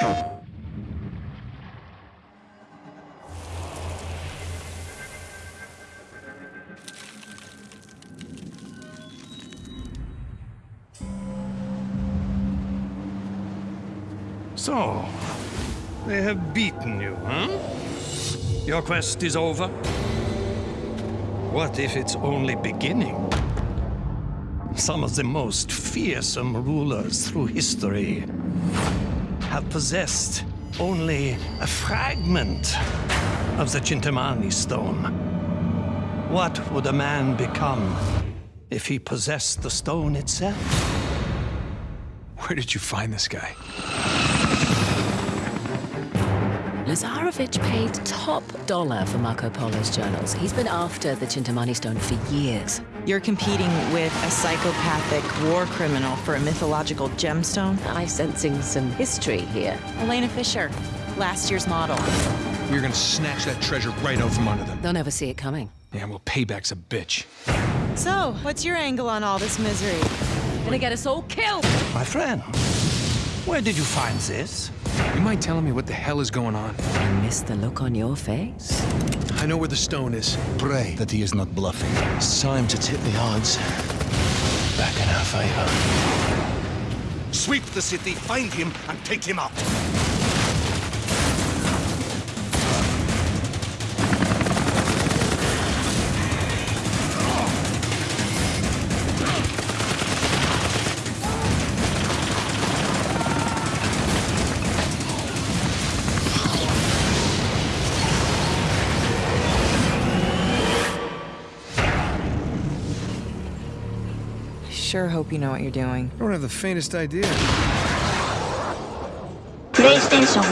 So, they have beaten you, huh? Your quest is over? What if it's only beginning? Some of the most fearsome rulers through history have possessed only a fragment of the Chintamani stone. What would a man become if he possessed the stone itself? Where did you find this guy? Lazarevic paid top dollar for Marco Polo's journals. He's been after the Chintamani stone for years. You're competing with a psychopathic war criminal for a mythological gemstone? I'm sensing some history here. Elena Fisher, last year's model. We're gonna snatch that treasure right out from under them. They'll never see it coming. Yeah, well, payback's a bitch. So, what's your angle on all this misery? Gonna get us all killed! My friend, where did you find this? You mind telling me what the hell is going on? I miss the look on your face. I know where the stone is. Pray that he is not bluffing. It's time to tip the odds back in our favor. Sweep the city, find him, and take him out. sure hope you know what you're doing. I don't have the faintest idea. PlayStation